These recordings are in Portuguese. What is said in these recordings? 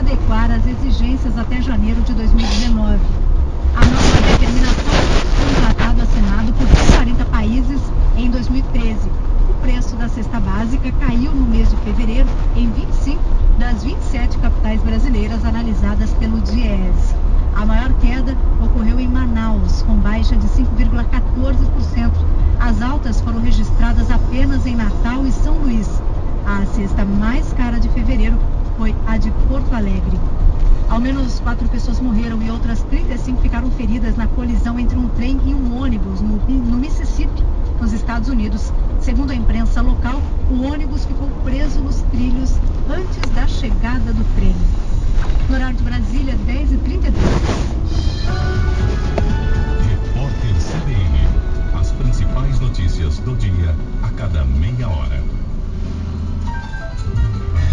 adequar às exigências até janeiro de 2019. A nova determinação foi um tratado assinado por 40 países em 2013. O preço da cesta básica caiu no mês de fevereiro em 25 das 27 capitais brasileiras analisadas pelo DIES. A maior queda ocorreu em Manaus, com baixa de 5,14%. As altas foram registradas apenas em Natal e São Luís. A cesta mais cara de fevereiro foi a de Porto Alegre. Ao menos quatro pessoas morreram e outras 35 ficaram feridas na colisão entre um trem e um ônibus no, no Mississippi, nos Estados Unidos. Segundo a imprensa local, o ônibus ficou preso nos trilhos antes da chegada do trem. No horário de Brasília, 10h32. Repórter CBN. As principais notícias do dia a cada meia hora.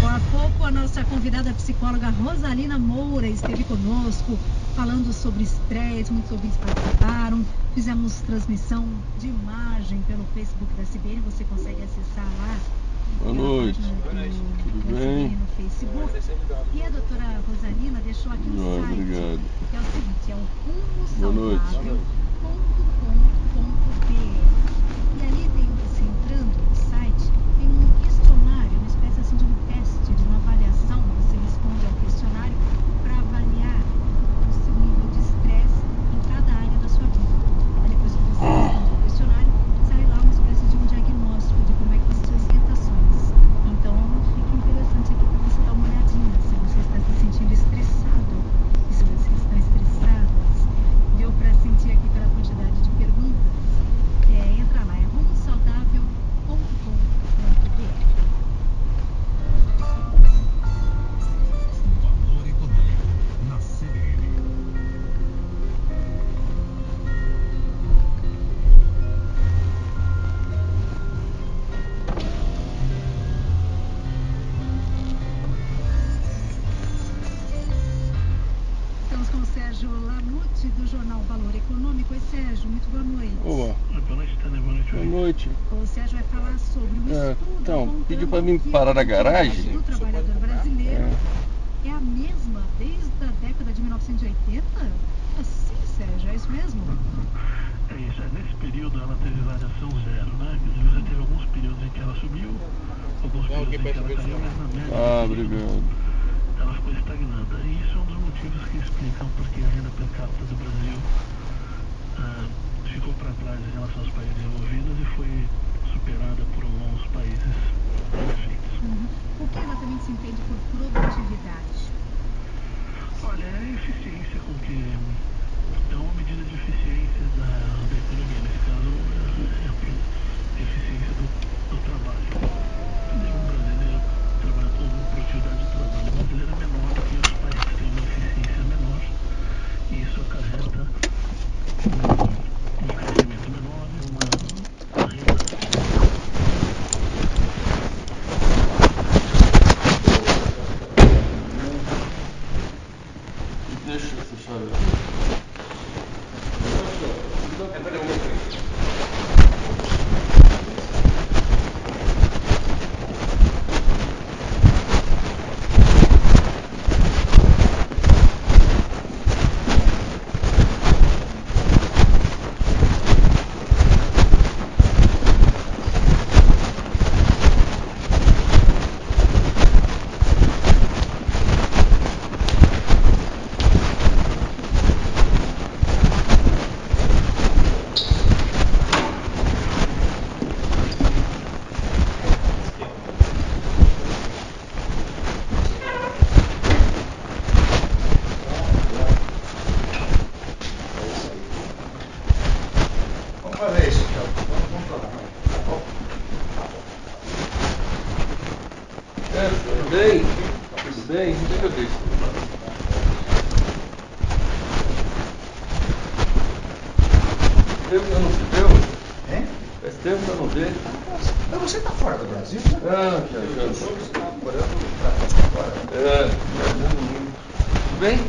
Há pouco, a nossa convidada psicóloga Rosalina Moura esteve conosco, falando sobre estresse, muitos ouvintes participaram. Fizemos transmissão de imagem pelo Facebook da CBN, você consegue acessar lá. Boa noite. página do- Tudo bem? No Facebook. E a doutora Rosalina deixou aqui um Joia, site, obrigado. que é o seguinte, é o Boa noite. Valor Econômico. Oi, Sérgio, muito boa noite. Boa, Boa noite, Tânia. Boa noite, boa Oi. noite. O Sérgio vai falar sobre o É, estudo. então, pediu pra mim parar na garagem. do trabalhador brasileiro É, é a mesma desde a década de 1980? Sim, Sérgio, é isso mesmo? É isso, é, nesse período ela teve variação zero, né? Quer dizer, você teve alguns períodos em que ela subiu, alguns períodos em que ela caiu, mas na média ah, período, obrigado. ela ficou estagnada. E isso é um dos motivos que explicam porque a renda per capita do Brasil ah, ficou para trás em relação aos países desenvolvidos e foi superada por alguns países perfeitos. Uhum. O que exatamente se entende por produtividade? Olha, é a eficiência com que. É uma medida de eficiência da, da economia. Nesse caso, é a eficiência do, do trabalho. Quer dizer, um brasileiro trabalha com uma produtividade do trabalho brasileiro é menor do que os países têm uma eficiência menor. E isso acarreta um, um crescimento menor e uma renda Deixa eu fechar. Vamos fazer isso, então. Vamos controlar. É, tudo bem? Tudo bem? Onde é que eu deixo? Tempo que eu não se deu? Hein? Faz tempo que eu não vejo. Mas você tá fora do Brasil, né? Ah, já, já. Eu soube que você tá morando pra fora. Tudo bem?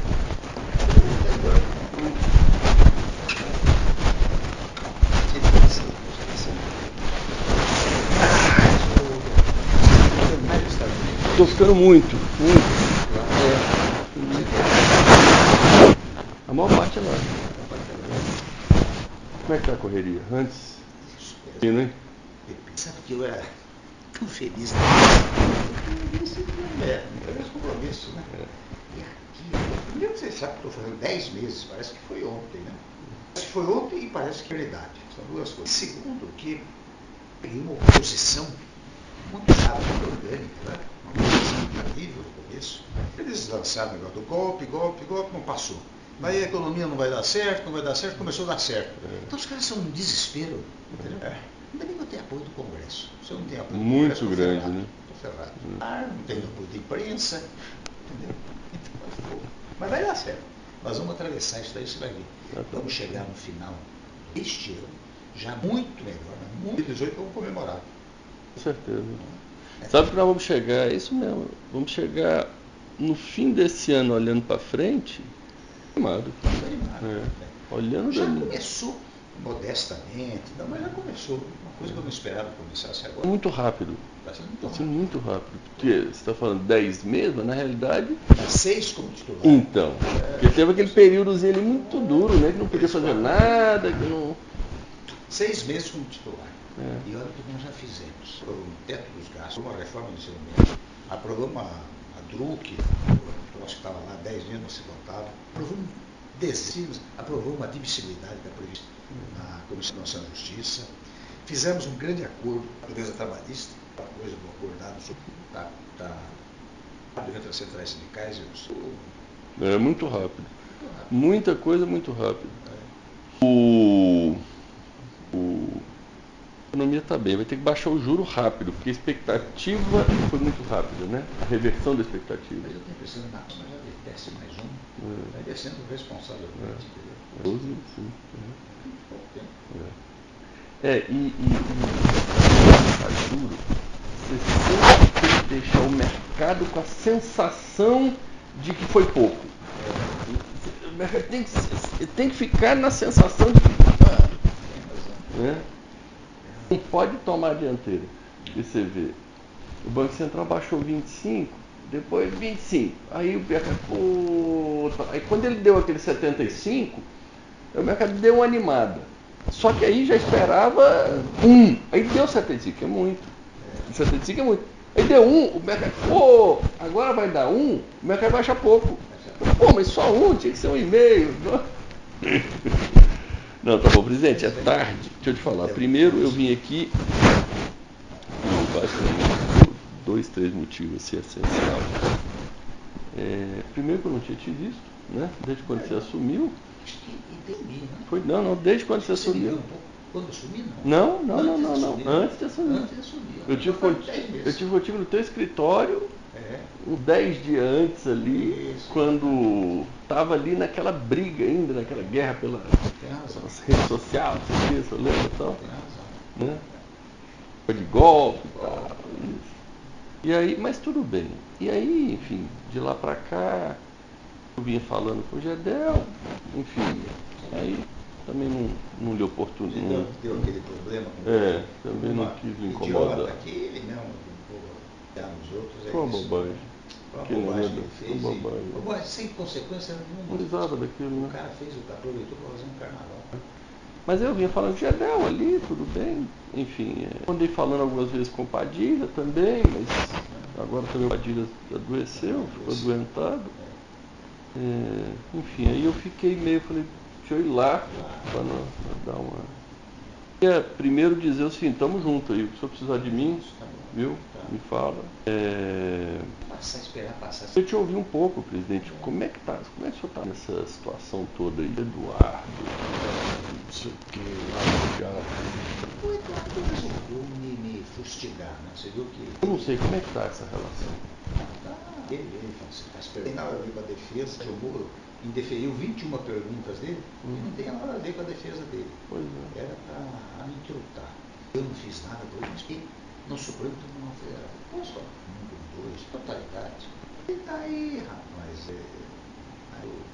Estou ficando muito, muito. É. maior parte é lá. Como é que tá a correria? Antes, fino, hein? Sabe que eu era tão feliz. Esse é, não tem compromisso, né? E aqui, primeiro você sabe que estou fazendo 10 meses, parece que foi ontem, né? Parece que foi ontem e parece que é verdade. São duas coisas. Segundo, que peguei uma oposição muito rara, muito orgânica, né? Uma oposição terrível no começo. Eles lançaram o negócio do golpe, golpe, golpe, não passou. Daí a economia não vai dar certo, não vai dar certo, começou a dar certo. Então os caras são um desespero, entendeu? Ainda bem que eu tenho apoio do Congresso. Se eu não tenho apoio do Muito Congresso, grande, ferrado, né? Tô ferrado. Ah, não tenho apoio da imprensa, entendeu? Então, vou. Mas vai dar certo. Nós vamos atravessar isso daí, você vai ver. Tá. Vamos chegar no final deste ano, já muito melhor, né? muito 18 vamos comemorar. Com certeza. Sabe que nós vamos chegar, é isso mesmo, vamos chegar no fim desse ano olhando para frente, animado. Animado. É. né? Olhando Já começou modestamente, não, mas já começou. Uma coisa que eu não esperava que começasse agora. Muito rápido. Está sendo muito rápido. muito rápido. Porque você está falando 10 meses, mas na realidade. Seis como titular. Então. Porque teve aquele períodozinho ali muito duro, né? Que não podia fazer nada, que não. Seis meses como titular. É. E olha o que nós já fizemos. O teto dos gastos, uma reforma do ensino médio, aprovamos a, a DRUC, o troço que estava lá, 10 dias não se votava, aprovamos dezenas, aprovamos a admissibilidade da prevista na Comissão Nacional da Justiça, fizemos um grande acordo com a defesa trabalhista, uma coisa do acordado sobre tá, tá, entre as centrais sindicais e os. É muito rápido. Muita coisa muito rápido. O. o a economia está bem, vai ter que baixar o juro rápido, porque a expectativa foi muito rápida, né? A reversão da expectativa. Mas eu estou pensando, não, mas já desce mais um, É. vai descendo responsavelmente, entendeu? 12, sim. Muito pouco tempo. É, e, e, e a juro, você sempre tem que deixar o mercado com a sensação de que foi pouco. O mercado tem que, tem que ficar na sensação de que. ah, Tem razão. né? Não pode tomar a dianteira. E você vê, o Banco Central baixou 25, depois 25. Aí o mercado, pô, aí quando ele deu aquele 75, o mercado deu uma animada. Só que aí já esperava um. Aí deu 75, que é muito. 75 é muito. Aí deu um, o mercado, pô, agora vai dar um, o mercado baixa pouco. Pô, mas só um, tinha que ser um e meio. Não, tá bom, presidente, é tarde. Deixa eu te falar. Primeiro eu vim aqui por basicamente dois, três motivos assim, essenciais. É, primeiro que eu não tinha te visto, né? Desde quando você assumiu. Acho que entendi, né? Foi, não, não, desde quando você um assumiu. quando eu sumi, não? Não, não, não, não, Antes de não. assumir. Antes de assumir. Antes de assumir. Eu tive, eu tive contigo no teu escritório É, uns 10 dias antes ali, quando estava ali naquela briga ainda, naquela guerra pela, redes sociais, não sei se você lembra e tal, razão. né? Foi de golpe e tal, isso. E aí, mas tudo bem. E aí, enfim, de lá pra cá, eu vinha falando com o Gedel, enfim, aí também não, não lhe oportuno. Ele não- deu, aquele problema com É, também não quis incomodar. que ele mesmo nos outros. é bobagem. Aquilo bobagem lá que fez. uma e- bobagem. bobagem sem consequência Não nenhuma. precisava daquilo, O né? cara fez, o cara aproveitou para fazer um carnaval. Mas eu vinha falando de Gedel ali, tudo bem. Enfim, é, andei falando algumas vezes com o Padilha também, mas agora também o Padilha adoeceu, ficou adoentado. É, enfim, aí eu fiquei meio, falei, deixa eu ir lá para dar uma. Queria primeiro dizer o seguinte, tamo junto aí, se o senhor precisar de mim, Tá viu? Me fala. É, Passar, esperar passar. eu te ouvi um pouco, presidente. Como é que tá? Como é que o senhor está nessa situação toda aí? Eduardo, não sei o que, já. O Eduardo resolveu me, me fustigar, né? Você viu que Eu não sei como é que tá essa relação. Tá, ele, ele faz, faz perguntas. Tem nada a ver com a Moro indeferiu 21 perguntas dele Hum. e não tem nada a ver com a defesa dele. Pois é. Era para me trutar. Eu não fiz nada por isso. E no Supremo Tribunal Federal. Posso falar? Um, dois, totalidade. E daí, rapaz, é, aí eu,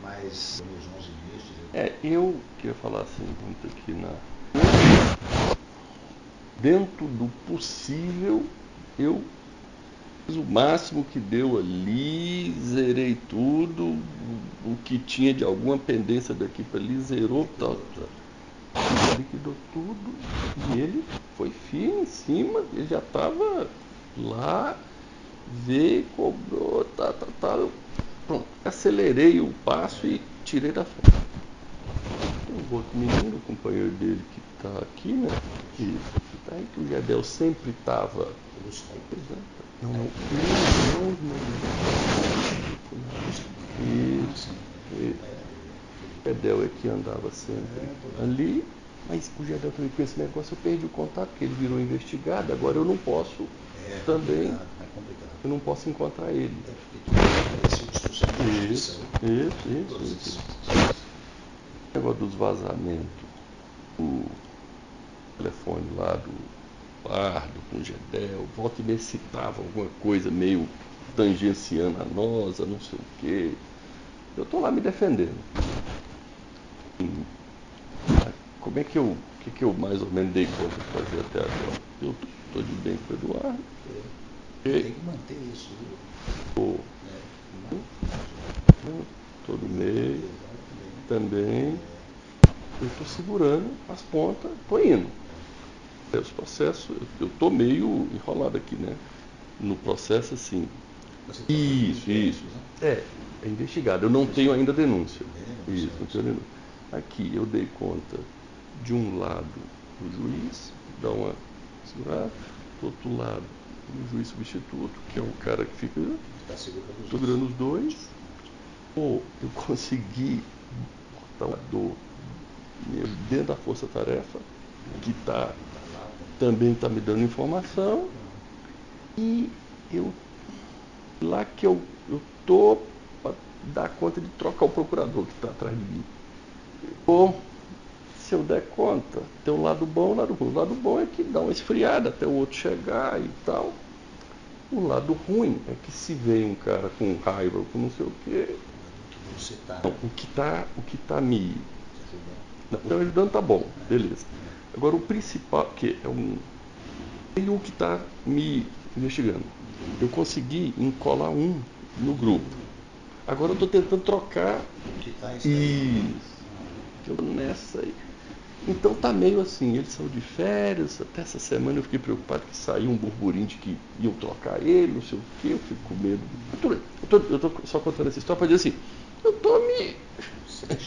mas nos 11 ministros. eu- É, eu queria falar assim, muito aqui na. Dentro do possível, eu o máximo que deu ali, zerei tudo, o que tinha de alguma pendência daqui para ali, zerou, tal, tal. liquidou tudo e ele foi firme em cima, ele já estava lá, veio, cobrou, tá, tá, tá. Eu, pronto, acelerei o passo e tirei da frente. Tem um outro menino, companheiro dele que está aqui, né? Que, tá aí que o Gedel sempre estava. Não, não, não, não, não. O Gedel é que andava sempre ali, mas o Gedel também com esse negócio eu perdi o contato, porque ele virou investigado, agora eu não posso também. Eu não posso encontrar ele. Isso, isso, isso, isso. O negócio dos vazamentos, o telefone lá do Pardo com Gedel, volta e meia citava alguma coisa meio tangenciando a nossa, não sei o quê. Eu estou lá me defendendo. Como é que eu, que, que eu mais ou menos dei conta de fazer até agora? Eu estou de bem com o Eduardo. Tem que manter isso. Estou todo mês também. Eu estou segurando as pontas, estou indo. Os processos, eu estou meio enrolado aqui, né? No processo assim. Isso, isso. É, é investigado. Eu não tenho ainda denúncia. Isso, não tenho denúncia. Aqui eu dei conta de um lado o juiz, dá uma segurada, do outro lado o juiz substituto, que é o cara que fica segurando os dois. Ou eu consegui botar um dor dentro da força-tarefa, que tá, também está me dando informação, e eu lá que eu estou para dar conta de trocar o procurador que está atrás de mim. Ou, se eu der conta, tem um lado bom e um lado ruim. O lado bom é que dá uma esfriada até o outro chegar e tal. O lado ruim é que se vem um cara com raiva ou com não sei o quê. Não, o que está o que tá me. Não, então ajudando tá bom, beleza. Agora o principal, que é um. E o que está me investigando. Eu consegui encolar um no grupo. Agora eu estou tentando trocar. Isso. Eu nessa aí. Então tá meio assim, eles são de férias, até essa semana eu fiquei preocupado que saiu um burburinho de que iam trocar ele, não sei o que, eu fico com medo. Eu tô, eu tô só contando essa história para dizer assim, eu tô me,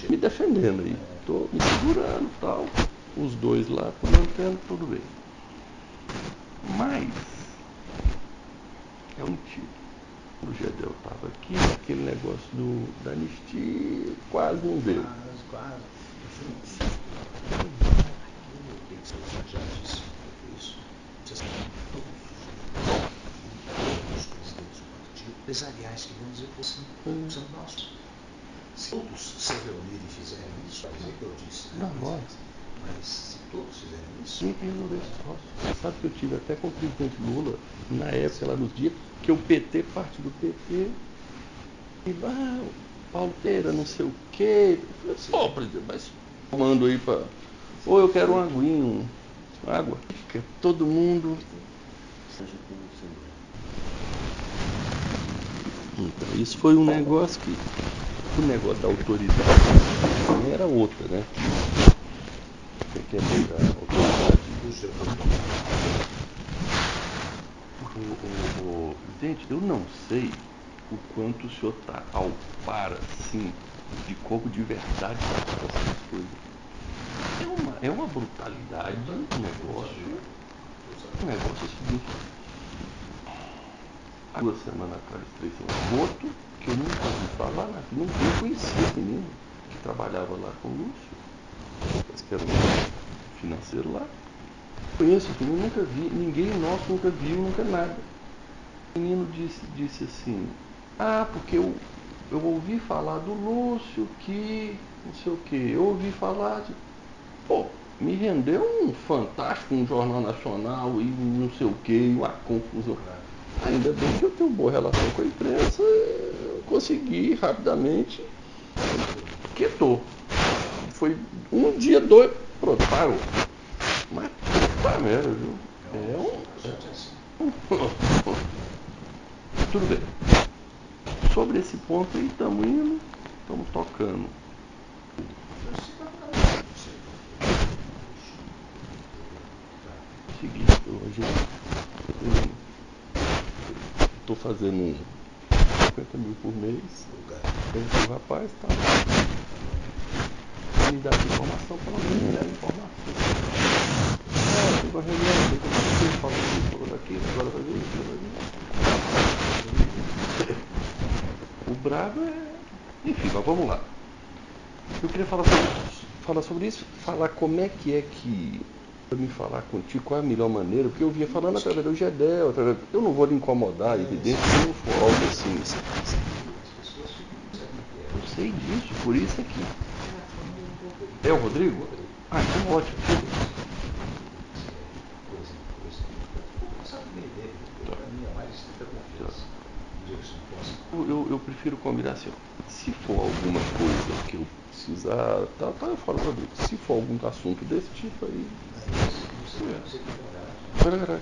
me defendendo aí, tô me segurando tal, os dois lá, tô mantendo tudo bem. Mas é um tiro. O Gedel estava aqui, aquele negócio do, da anistia quase não veio. Quase, quase. Empresariais que vão dizer assim, são nossos. Se todos se reunirem e fizerem isso, quer dizer que eu disse, né? Não, nós. Mas se todos fizerem isso, esse troço. Você sabe que eu tive até com o presidente Lula, na época, lá nos dias, que o PT, parte do PT, e ah, Paulo Pereira, não sei o quê. Eu falei assim, ó, presidente, mas mando aí para. Ou eu quero um aguinho, água. Fica todo mundo. Então, isso foi um negócio que. O negócio da autoridade era outra, né? Você quer pegar a autoridade puxa, O, o, o- gente, eu não sei o quanto o senhor está ao par, assim, de como de verdade está essas coisas. É uma, é uma brutalidade o negócio. O negócio é o seguinte. Há duas semanas atrás, três semanas, outro que eu nunca ouvi falar, não conhecia esse menino, que trabalhava lá com o Lúcio, parece que era um financeiro lá. Conheço menino, nunca vi, ninguém nosso nunca viu, nunca nada. O menino disse, disse assim, ah, porque eu, eu ouvi falar do Lúcio que não sei o que, eu ouvi falar de. Pô, me rendeu um fantástico, um jornal nacional e não sei o que, uma confusão. Ainda bem que eu tenho boa relação com a imprensa, eu consegui rapidamente, quietou. Foi um dia, dois, pronto, parou. Mas puta merda, viu? É um. Tudo bem. Sobre esse ponto aí, estamos indo, estamos tocando. Seguinte, hoje estou fazendo 50 mil por mês. Esse rapaz está me dá informação, pelo menos me dá informação. Ah, tem uma reunião, tem que acontecer, fala disso, falou daquilo, agora vai ver isso, ver isso. O brabo é. Enfim, mas vamos lá. Eu queria falar sobre, falar sobre isso, falar como é que é que. Para me falar contigo qual é a melhor maneira, porque eu vinha falando através do Gedel, através, eu não vou lhe incomodar, evidente, se não for algo assim. Eu sei disso, por isso aqui. É o Rodrigo? Ah, então ótimo. Eu, eu, eu prefiro combinar assim, ó. se for alguma coisa que eu precisar, tá, tá eu falo Rodrigo. Se for algum assunto desse tipo aí. É.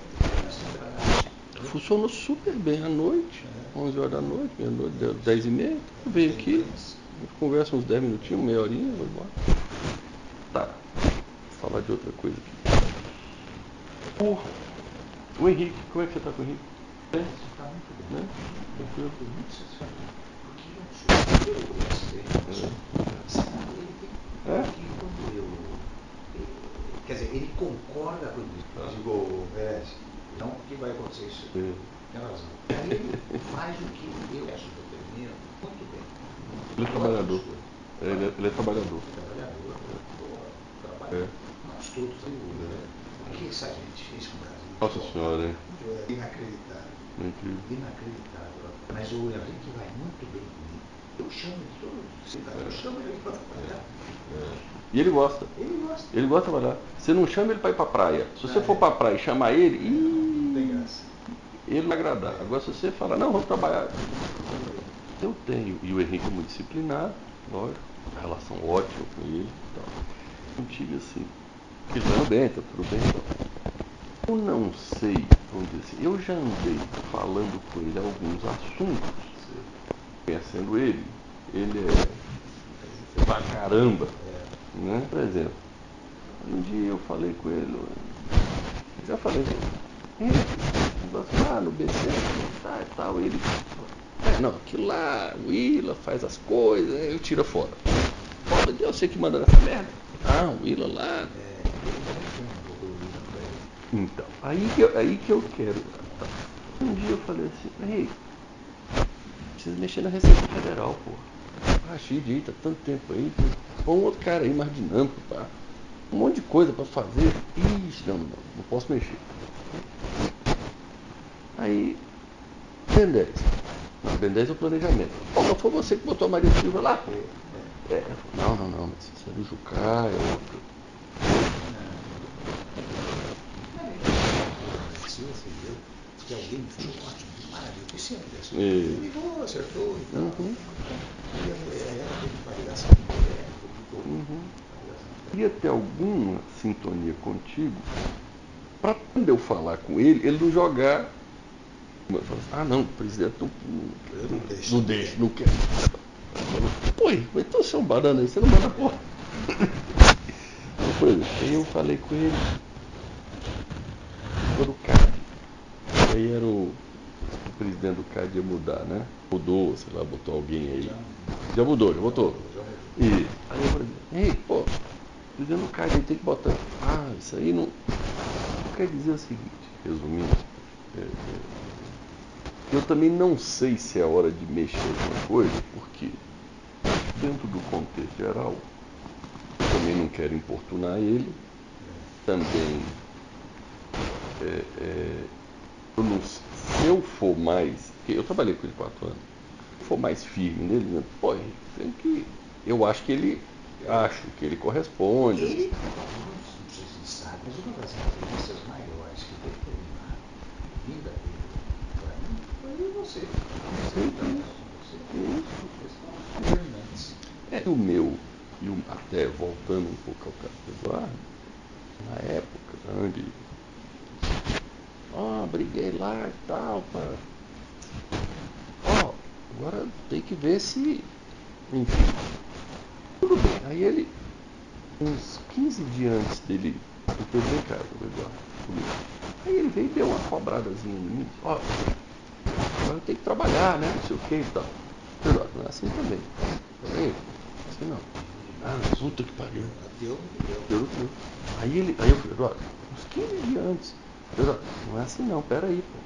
Funcionou super bem à noite, 11 horas da noite, meia-noite, 10 e meia. Eu venho aqui, a gente conversa uns 10 minutinhos, meia horinha, vou embora. Tá, vou falar de outra coisa aqui. O, o Henrique, como é que você tá com o Henrique? Bem? Está muito bem. Né? Tranquilo? Estou muito satisfeito. Porque ele é É? quando eu. Quer dizer, ele concorda com isso. Ah. Eu digo, Pérez, não que vai acontecer isso. É. Tem razão. Aí ele faz o que eu acho que eu termino muito bem. Ele é trabalhador. É, Ele é, ele é trabalhador. É. Nós todos temos. Né? O que essa gente fez com o Brasil? Nossa senhora, hein? É inacreditável. É incrível. Inacreditável. Mas o Henrique vai muito bem comigo. Eu chamo ele todo. Eu chamo ele para trabalhar. E ele gosta. Ele gosta. Ele gosta de trabalhar. Você não chama ele para ir para praia. Se você Ah, for é. para praia e chamar ele, tem graça. ele vai agradar. Agora se você falar, não, vamos trabalhar. Eu tenho. E o Henrique é muito disciplinado, lógico. A relação ótima com ele e tive assim. Ele tá bem, tá tudo bem. Então. Eu não sei, vamos dizer assim, eu já andei falando com ele alguns assuntos, conhecendo ele. Ele é pra caramba. Né? Por exemplo, um dia eu falei com ele, já falei, Henrique, negócio lá no BC, tá, e tal, ele. É, não, aquilo lá, o Willa faz as coisas, eu tiro fora. Fala, eu sei que manda nessa merda. Ah, o Willa lá. Então, aí que, eu- aí que eu quero. Um dia eu falei assim, Henrique, precisa mexer na Receita Federal, pô. Ah, Xidi, tá tanto tempo aí, põe um outro cara aí mais dinâmico, pá. Um monte de coisa pra fazer. Ixi, não, não, não posso mexer. Aí, Ben 10. Não, Ben 10 é o planejamento. Pô, mas foi você que botou a Maria Silva lá, pô. É, não, não, não, mas isso é do Jucá, é outro. Que alguém falou, ótimo, assim. É. Ele ligou, acertou e. Uhum. E ela teve Uhum. queria ter alguma sintonia contigo para quando eu falar com ele, ele não jogar. assim, ah não, presidente Eu não deixo. não deixa, não quer. Pô, então você é um banana aí, você não manda porra. Aí eu falei com ele, quando o CAD, aí era o, o presidente do CAD ia mudar, né? Mudou, sei lá, botou alguém aí. Já mudou, já botou. E aí eu falei, ei, pô, dizendo o cara aí tem que botar. Ah, isso aí não. Quer dizer o seguinte, resumindo, é, é, eu também não sei se é hora de mexer alguma coisa, porque dentro do contexto geral, também não quero importunar ele, também é, é, eu não, se eu for mais, eu trabalhei com ele quatro anos, se for mais firme nele, né, pô, tem que, eu acho que ele, acho que ele corresponde. Ele, não sei se sabe, mas uma das entrevistas maiores que determinaram a vinda dele para mim você. Sim. Você fez determinantes. É o meu, e o- até voltando um pouco ao caso do Eduardo, na época, onde ó, briguei lá e tal, pá. Agora tem que ver se. Enfim. Tudo bem. Aí ele, uns 15 dias antes dele, eu tô em casa, o Eduardo, comigo. Aí ele veio e deu uma cobradazinha em mim. Ó, agora eu tenho que trabalhar, né? Não sei o que e tal. Eduardo, não é assim também. Falei, assim não. Ah, puta que pariu. Deu, deu. Deu cu. Aí ele, aí eu falei, Eduardo, uns 15 dias antes. Eduardo, não é assim não, peraí, pô.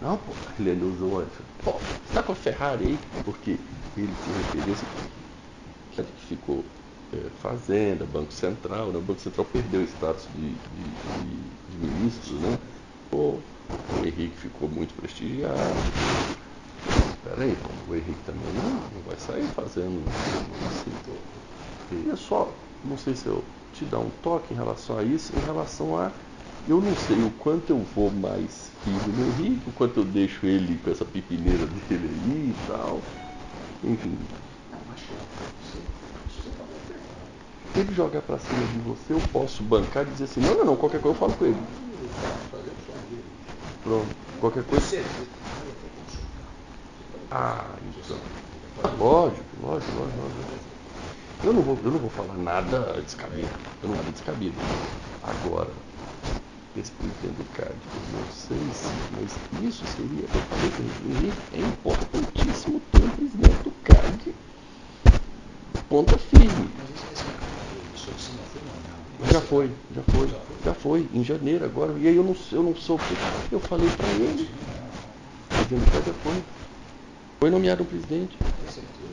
Não, pô, ele ainda usou antes. Pô, você tá com a Ferrari aí? Porque ele tinha referência que ficou é, Fazenda, Banco Central, né? o Banco Central perdeu o status de, de, de, de ministro, né? Pô, o Henrique ficou muito prestigiado. Espera aí, pô, o Henrique também não, não vai sair fazendo assim. Queria só, não sei se eu te dar um toque em relação a isso, em relação a eu não sei o quanto eu vou mais firme no Henrique, o quanto eu deixo ele com essa pipineira dele aí e tal. Enfim, ele jogar pra cima de você, eu posso bancar e dizer assim, não, não, não, qualquer coisa eu falo com ele. Fazer o som dele. Pronto, qualquer coisa. Ah, então. Lógico, lógico, lógico, lógico. Eu não vou, eu não vou falar nada descabido. Eu não nada descabido. Agora, respeitando o CAD, eu não sei se, mas isso seria, é importantíssimo ter um presidente do CAD ponta firme. Mas esse esse mercado, isso assim, não foi normal. Já foi, já foi, já foi, em janeiro agora. E aí eu não, eu não soube. Eu falei pra ele. Presidente do CAD já foi. Foi nomeado um presidente. Tem certeza.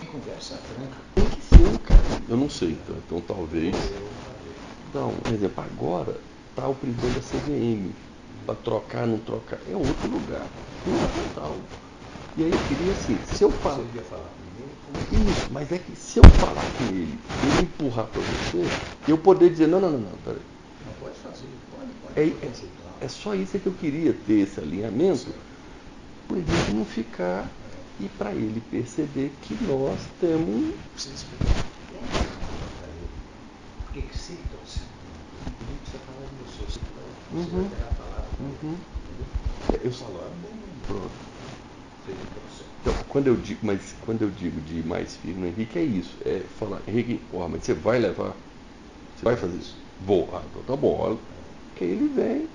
Tem conversa franca. Tem que ser, cara. Eu não sei, então, então talvez. Dá um exemplo, agora tá o presidente da CVM. Para trocar, não trocar, é outro lugar. Fundamental. E aí eu queria assim, se eu falar. Você devia falar primeiro. Isso, mas é que se eu falar com ele, ele empurrar para você, eu poder dizer, não, não, não, não, peraí. Não pode fazer. Pode, pode É, é, é só isso que eu queria ter esse alinhamento, para ele não ficar e para ele perceber que nós temos. Você explicar. Por que você está sendo? Não precisa falar de você. Você vai você Uhum. vai pegar a palavra. Uhum. Eu- Falar, bom, Pronto. processo. Então, quando eu digo, mas quando eu digo de ir mais firme no Henrique, é isso. É falar, Henrique, ó, mas você vai levar? Você vai fazer isso? Vou. Ah, então tá bom. Olha, que aí ele vem.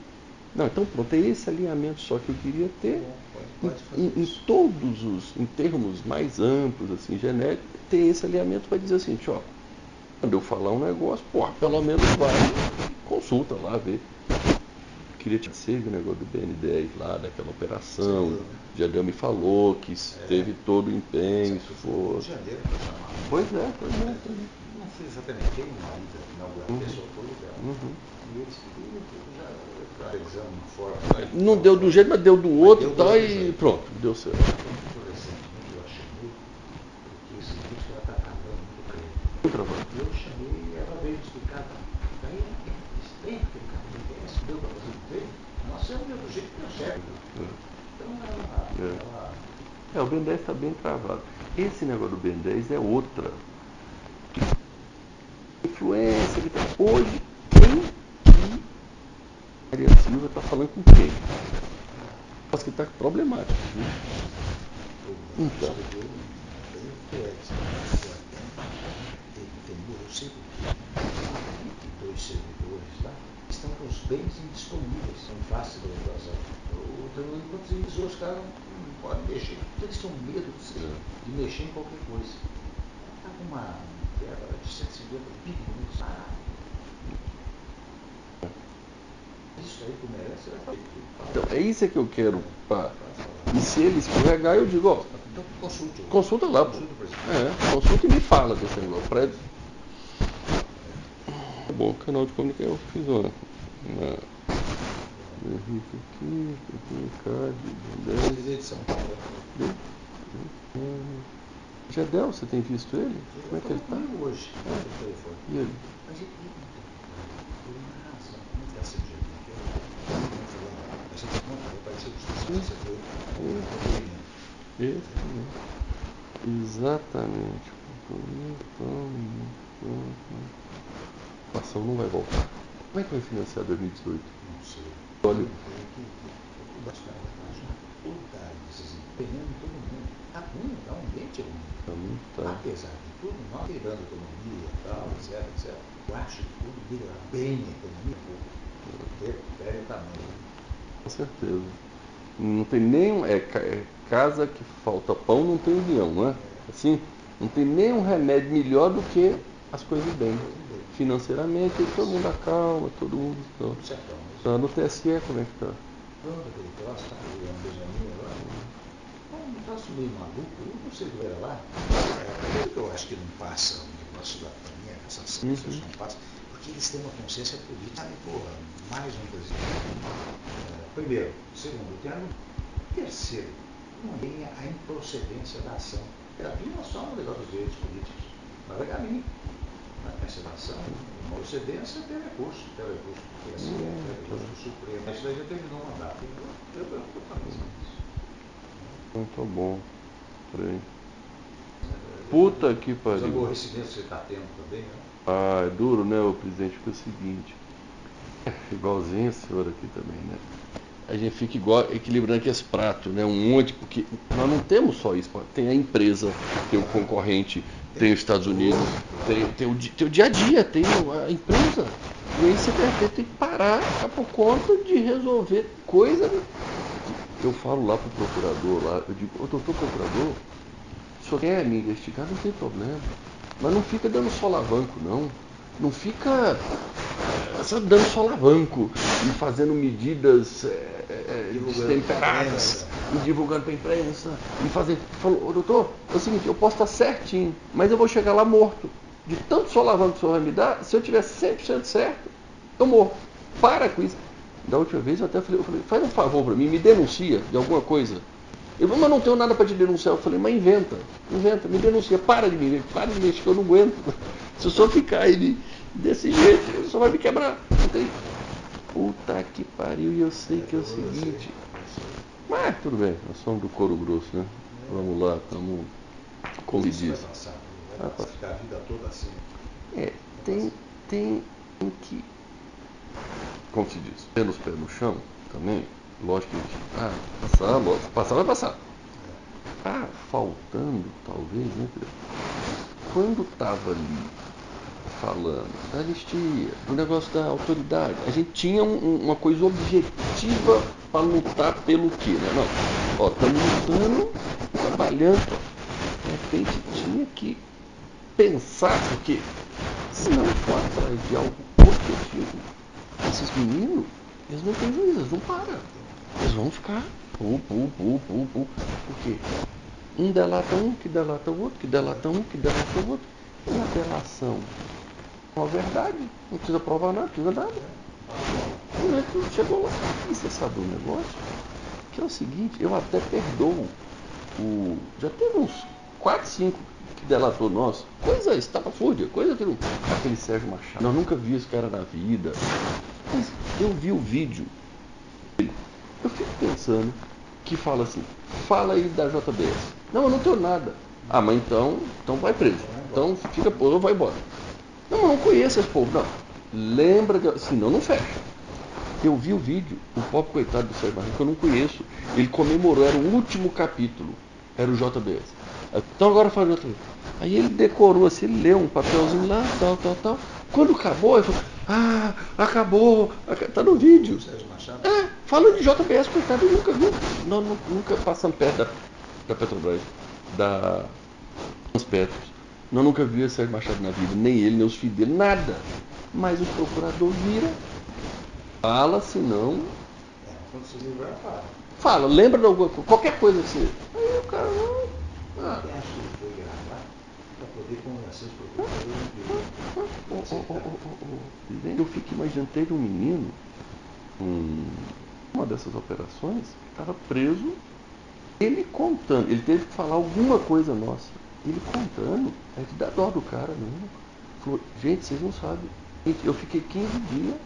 Não, então pronto, é esse alinhamento só que eu queria ter. Pode, Em, pode em- em todos os, em termos mais amplos, assim, genéricos, ter esse alinhamento para dizer assim, ó, quando eu falar um negócio, pô, pelo menos vai, consulta lá, vê. Queria te dizer o negócio do BN10 lá, daquela operação. Sim. É. O Jadel me falou que teve todo o empenho, esforço. Pois é, pois é. pois é. Não foi exatamente quem ida inaugurar Uhum. pessoa foi o. Uhum. E. Não deu do jeito, mas deu do outro, deu tá, e pronto, deu certo. Eu chamei. E eu chamei e ela veio explicar. Daí, esse trem, aquele carro do BS, deu para fazer o trem, nós somos do jeito que nós serve. Então ela. É. ela É, o Ben 10 está bem travado. Esse negócio do Ben 10 é outra. Influência que tá. Hoje, quem que Maria Silva está falando com quem? Acho que está problemático. Viu? Então. tem, 22 servidores lá com os bens indisponíveis, são fáceis de invasão. Então, enquanto eles os caras não, podem mexer, eles têm medo de, mexer em qualquer coisa. Está com uma quebra de 150 bilhões. Ah, isso aí que merece. Então, é isso que eu quero. Pá. E se ele escorregar, eu digo, ó, Então consulte. consulta lá. É, consulta e me fala desse negócio. Tá bom, canal de comunicação eu fiz uma. uma... Henrique aqui, aqui, card, Jadel. Presidente de São Paulo. Jadel, você tem visto ele? Como é que ele tá? Comigo hoje, telefone. E ele? Mas ele está eu. Esse, né? Exatamente. A ação não vai voltar. Como é que vai financiar 2018? Não sei. Mundo. Tá. Apesar de tudo, nós quebrando a economia e tal, etc, etc. Eu acho que tudo melhorar bem a economia, tamanho. Com certeza. Não tem nem. É, é casa que falta pão, não tem união, não é? Assim, não tem nenhum remédio melhor do que as coisas bem. Financeiramente, aí todo mundo acalma, todo mundo. Então. Mas tá no TSE, como é que tá? quando aquele troço Benjamin é um meio maluco, eu não sei o que era lá. É, eu acho que não passa o negócio da pandemia, essa Uhum. pessoas não passam, porque eles têm uma consciência política. Sabe, porra, mais um presidente. É, primeiro. Segundo, termo. Terceiro, não tem a improcedência da ação. Não é só um negócio dos direitos políticos. Mas é caminho. Essa ação, uma procedência tem recurso, tem recurso do TSE, tem recurso do Supremo. Isso daí já terminou o mandato. Eu, falei isso. Muito bom. Peraí. Puta que Os pariu. aborrecimentos que você está tendo também, né? Ah, é duro, né, o presidente? Porque é o seguinte. Igualzinho a senhora aqui também, né? A gente fica igual, equilibrando aqui esse prato, né? Um monte, porque nós não temos só isso. Tem a empresa, tem o concorrente, tem os Estados Unidos, tem, tem, o, tem o dia a dia, tem a empresa. E aí você tem, tem que parar tá por conta de resolver coisa. né? Eu falo lá pro procurador, lá, eu digo, ô doutor procurador, o senhor quer me investigar, não tem problema. Mas não fica dando solavanco, não. Não fica eh, só dando solavanco e fazendo medidas eh, eh, Divulgando pra destemperadas imprensa. E divulgando para a imprensa. E fazer. Falou, doutor, é o seguinte, eu posso estar certinho, mas eu vou chegar lá morto. De tanto solavanco que o senhor vai me dar, se eu tiver 100% certo, eu morro. Para com isso. Da última vez eu até falei, eu falei faz um favor para mim, me denuncia de alguma coisa. Falou, mas não tenho nada para te denunciar. Eu falei, mas inventa, inventa, me denuncia, para de me para de mexer, que eu não aguento. Se eu só ficar aí desse jeito, ele só vai me quebrar. Tem- Puta que pariu, e eu sei que é o seguinte. Mas tudo bem, nós somos do couro grosso, né? Vamos lá, estamos como se Isso diz. vai passar. Vai ficar a vida toda assim. É, tem, tem que, como se diz, ter os pés no chão também, lógico que, ah, passar, lógico, passar vai passar. Ah, faltando, talvez, né? Quando estava ali falando da anistia, do negócio da autoridade, a gente tinha um- um- uma coisa objetiva para lutar pelo quê, né? Não, ó, estamos lutando, trabalhando, de repente tinha que pensar, porque se não for atrás de algo objetivo, esses meninos, eles não têm juízo, eles não param. Eles vão ficar pu, pu, pu, pu, pu. Por? Um delata um, que delata o outro, que delata um, que delata o outro. E na delação, uma verdade, não precisa provar nada, não precisa nada. O neto chegou lá. E você sabe um negócio? Que é o seguinte, eu até perdoo o. Já teve uns 4, 5 que delatou nós. Coisa estapafúrdia, coisa que não. Aquele Sérgio Machado. Nós nunca vi esse cara na vida. Mas eu vi o vídeo. Eu fico pensando que fala assim, fala aí da JBS. Não, eu não tenho nada. Ah, mas então, então vai preso. Então fica preso, vai embora. Não, não conheço esse povo, não. Lembra que. Senão não fecha. Eu vi o vídeo, o pobre coitado do Sérgio Barreto, que eu não conheço. Ele comemorou, era o último capítulo. Era o JBS. Então agora faz o JBS. Aí ele decorou assim, ele leu um papelzinho lá, tal, tal, tal. Quando acabou, ele falou, ah, acabou, aca- tá no vídeo. Sérgio Machado? É, falando de JBS, coitado, nunca vi. Nós nu- nunca passamos perto da, da Petrobras, da Transpetros. Nós nunca vimos Sérgio Machado na vida, nem ele, nem os filhos dele, nada. Mas o procurador vira, fala, se não, É, quando se livrar, para. fala, lembra de alguma coisa, qualquer coisa assim. Aí o cara não. Ah, Eu fico imaginando, teve um menino, um, uma dessas operações, que estava preso, ele contando, ele teve que falar alguma coisa nossa. Ele contando, a gente dá dó do cara mesmo. Falou, gente, vocês não sabem. Eu fiquei 15 dias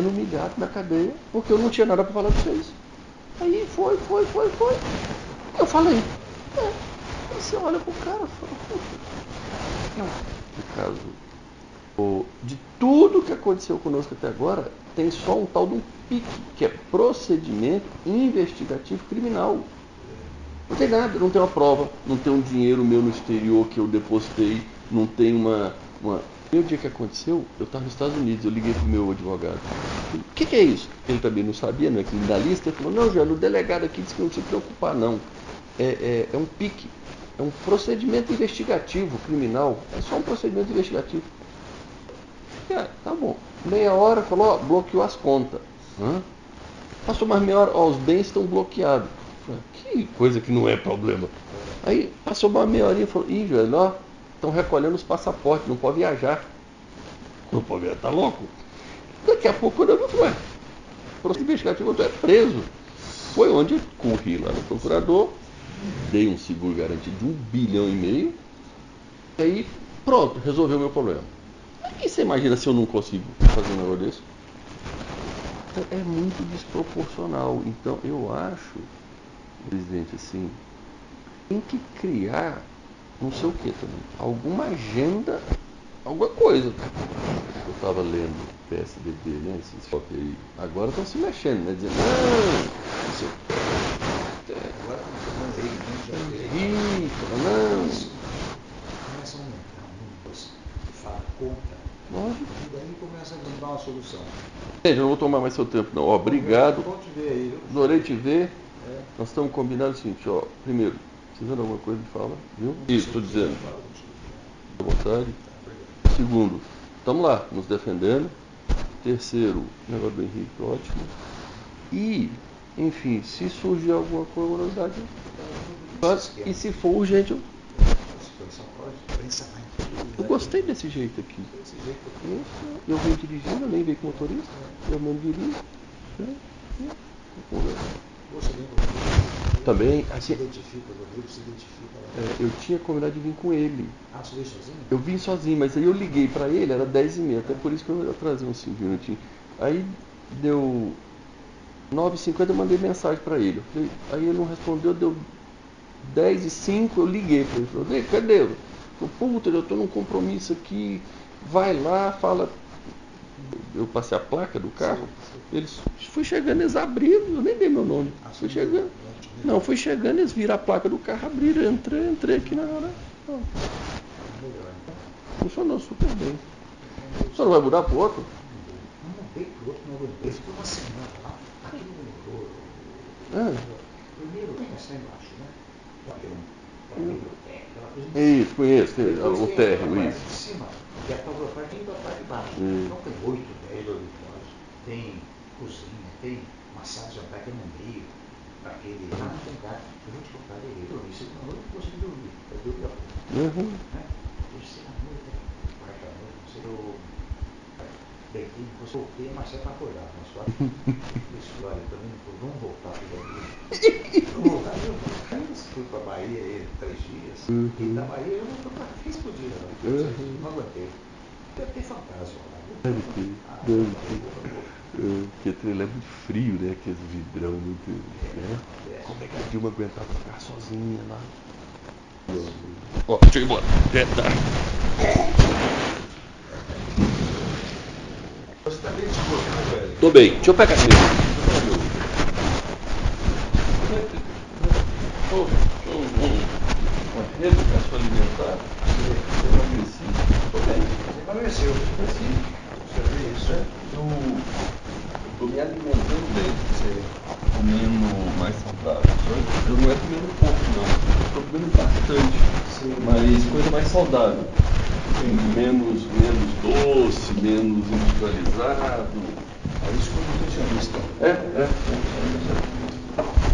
sendo humilhado na cadeia, porque eu não tinha nada para falar de vocês. Aí foi, foi, foi, foi. Eu falei. É. Você olha pro cara e fala. Não. No caso, O- De tudo que aconteceu conosco até agora, tem só um tal de um PIC, que é procedimento investigativo criminal. Não tem nada, não tem uma prova, não tem um dinheiro meu no exterior que eu depositei, não tem uma. uma... E o dia que aconteceu, eu estava nos Estados Unidos, eu liguei pro meu advogado. O que, que é isso? Ele também não sabia, não é criminalista. Ele falou, não, Joel, o delegado aqui disse que não se preocupar, não. É, é, é um PIC, é um procedimento investigativo criminal. É só um procedimento investigativo. Tá bom. Meia hora falou, ó, bloqueou as contas. Hã? Passou mais meia hora, ó, os bens estão bloqueados. Que coisa que não é problema. Aí passou mais meia horinha e falou, ih, velho, ó, estão recolhendo os passaportes, não pode viajar. Não pode viajar, tá louco? Daqui a pouco eu falei, ué, processo investigativo, tu é preso. Foi onde eu corri lá no procurador, dei um seguro garantido de um bilhão e meio, e aí pronto, resolveu o meu problema. E você imagina se eu não consigo fazer um negócio desse? Então, é muito desproporcional. Então eu acho, presidente, assim, tem que criar não sei o que também. Alguma agenda, alguma coisa. Eu estava lendo PSDB, né? Esses fotos aí. Agora estão se mexendo, né? Dizendo, não, não sei o que. Lei, né? Não. Isso começa a aumentar números, fala conta, Lógico. e daí começa a dar uma solução. Gente, eu não vou tomar mais seu tempo, não. Obrigado. Adorei te ver. Nós estamos combinando o seguinte, ó. Primeiro, precisando de alguma coisa de fala, viu? Isso, estou dizendo. À vontade. Segundo, estamos lá, nos defendendo. Terceiro, negócio do Henrique, ótimo. E, enfim, se surgir alguma faz. E se for urgente, eu, eu gostei desse jeito aqui. Eu, venho dirigindo, nem veio com motorista, eu mesmo dirijo. né? E-. Também, Se assim, identifica, o Rodrigo se identifica lá. é, eu tinha combinado de vir com ele. Ah, você veio sozinho? Eu vim sozinho, mas aí eu liguei pra ele, era 10 e meia, até por isso que eu atrasei uns 5 minutinhos. Aí deu 9h50, eu mandei mensagem pra ele. Falei- aí ele não respondeu, deu 10 e 5, eu liguei pra ele. Falei, cadê? Eu falei, puta, eu tô num compromisso aqui, vai lá, fala. Eu passei a placa do carro, eles fui chegando, eles abriram, eu nem dei meu nome. Fui você chegando. Não, fui chegando, eles viram a placa do carro, abriram, eu entrei, entrei aqui na hora. Ó. Funcionou super bem. Só não vai mudar pro outro? Não mudei pro outro, não aguentei. Ficou uma semana lá. Aqui não mudou. Ah, Primeiro começar embaixo, né? Um é isso, conheço, o tem térreo, isso. de cima, é a parte de baixo. Hum. Então tem oito, dez dormitórios, tem cozinha, tem uma sala de jantar que é no meio, aquele. Ah, não tem gato. Eu vou te contar, eu dormi segunda noite, não consegui dormir. Eu dormi a pouco. Uhum. né? Terceira noite, quarta noite, não sei, eu deitei, depois voltei, mas é para acordar, mas só isso, olha, também não vou- vamos voltar para o. Vamos voltar, eu fui para a Bahia aí, três dias, Uhum. e da Bahia eu não fui para três por dia, não, Uhum. não aguentei. Deve ter fantasma lá. Deve ter, Ah, Porque trailer é muito frio, né? Aqueles vidrão muito. Né? Como é que a Dilma aguentava ficar sozinha lá? Ó, deixa eu ir embora. É, tá. Você está bem disposto, velho? Tô bem, deixa eu pegar aqui. Uma reeducação alimentar. Eu emagreci. Tô bem. Você emagreceu. Emagreci. Você vê isso, né? Estou me alimentando bem, comendo mais saudável. Eu não é comendo pouco, não. Estou comendo bastante, mas coisa mais saudável. Menos, menos doce, menos industrializado. É isso que eu nutricionista. É, é. é.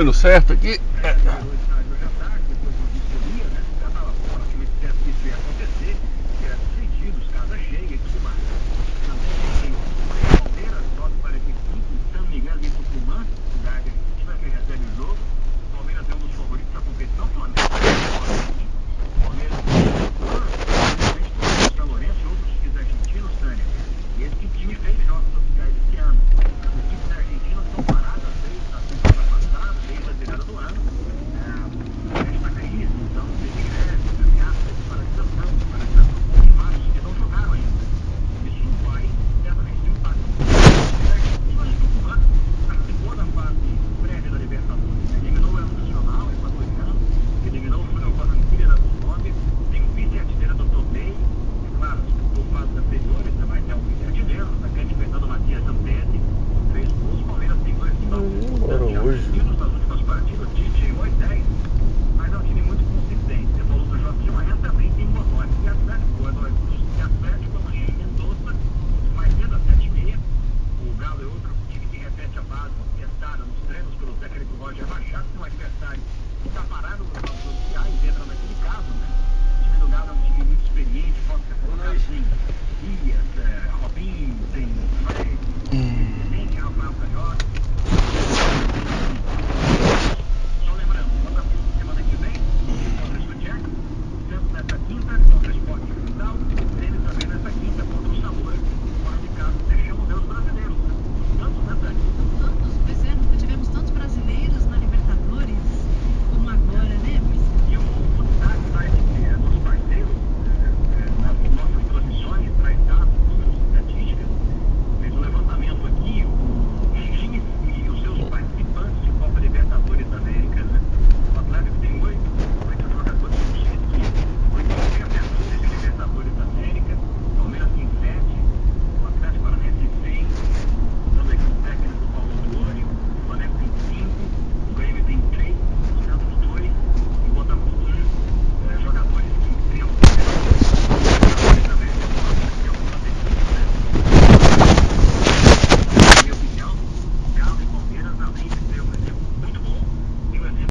Indo certo aqui.